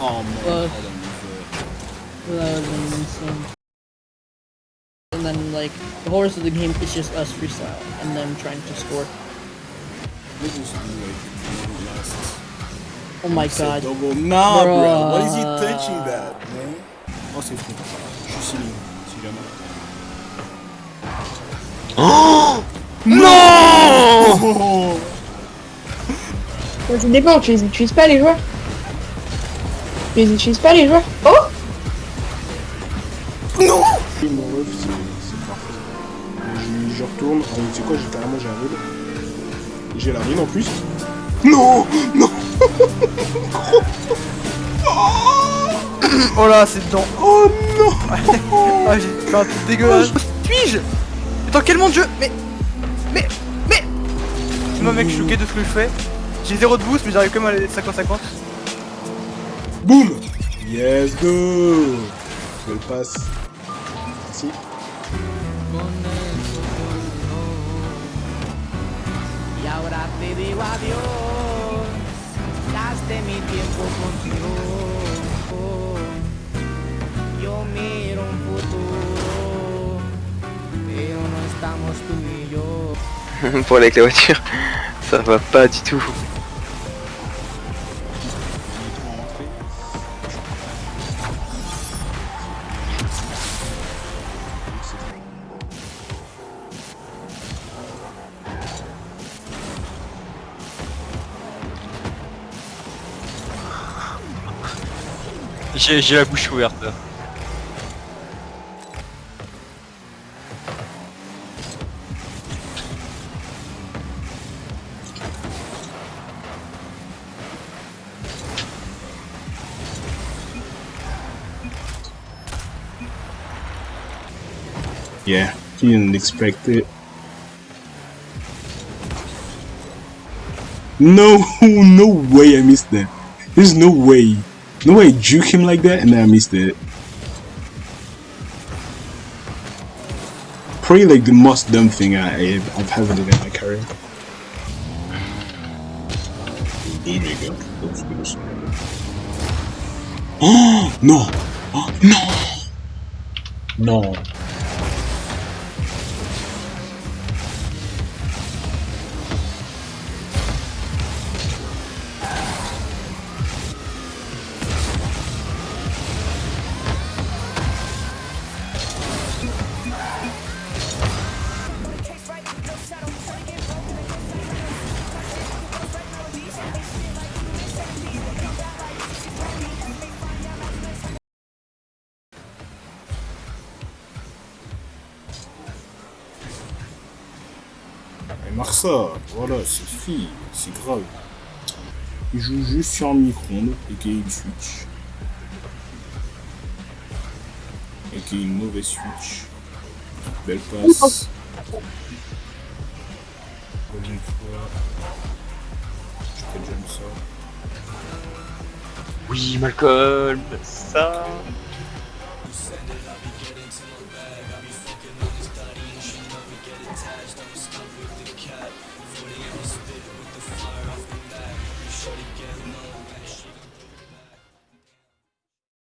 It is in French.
Oh man, well, I don't that. Was insane. And then like the whole rest of the game is just us freestyle and then trying to score. This is like. Oh my god. Double. Nah, bro. bro. Why is he touching that, man? Oh, no! Ça dépend, tu les utilises pas les joueurs Tu les utilises pas les joueurs Oh Oui, mon ref, c'est parfait. Je, je retourne, ah, tu sais quoi, j'ai carrément j'ai un rôle. J'ai la rune en plus. Non Non Oh là, c'est dedans. Oh non Ah, j'ai fait un truc dégueulasse. Suis-je Mais dans quel monde je. Mais. Mais. Mais. Moi, mec, je suis choqué de ce que je fais. J'ai zéro de boost, mais j'arrive quand même à aller 50-50. Boum Yes, go Je le passe. Yo. Pour aller avec la voiture, ça va pas du tout. J'ai la bouche ouverte. Yeah, didn't expect it. No, no way I missed that. There's no way. No way juke him like that and then I missed it. Probably like the most dumb thing I, I've ever done in my career. There go. Oh no! Oh no! No. Et Marsa, voilà, c'est suffit, c'est grave. Il joue juste sur un micro-ondes et qu'il y a une Switch. Et qu'il y a une mauvaise Switch. Belle passe. Fois. Je peux jump ça. Oui, Malcolm, ça.